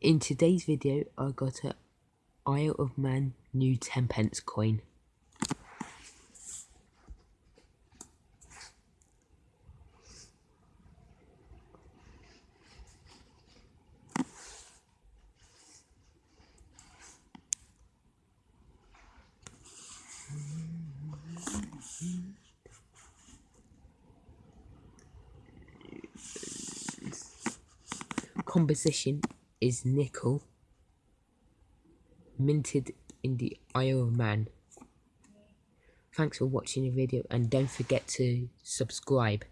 In today's video, I got a Isle of Man new 10 pence coin. Composition is nickel, minted in the Isle of Man. Thanks for watching the video and don't forget to subscribe.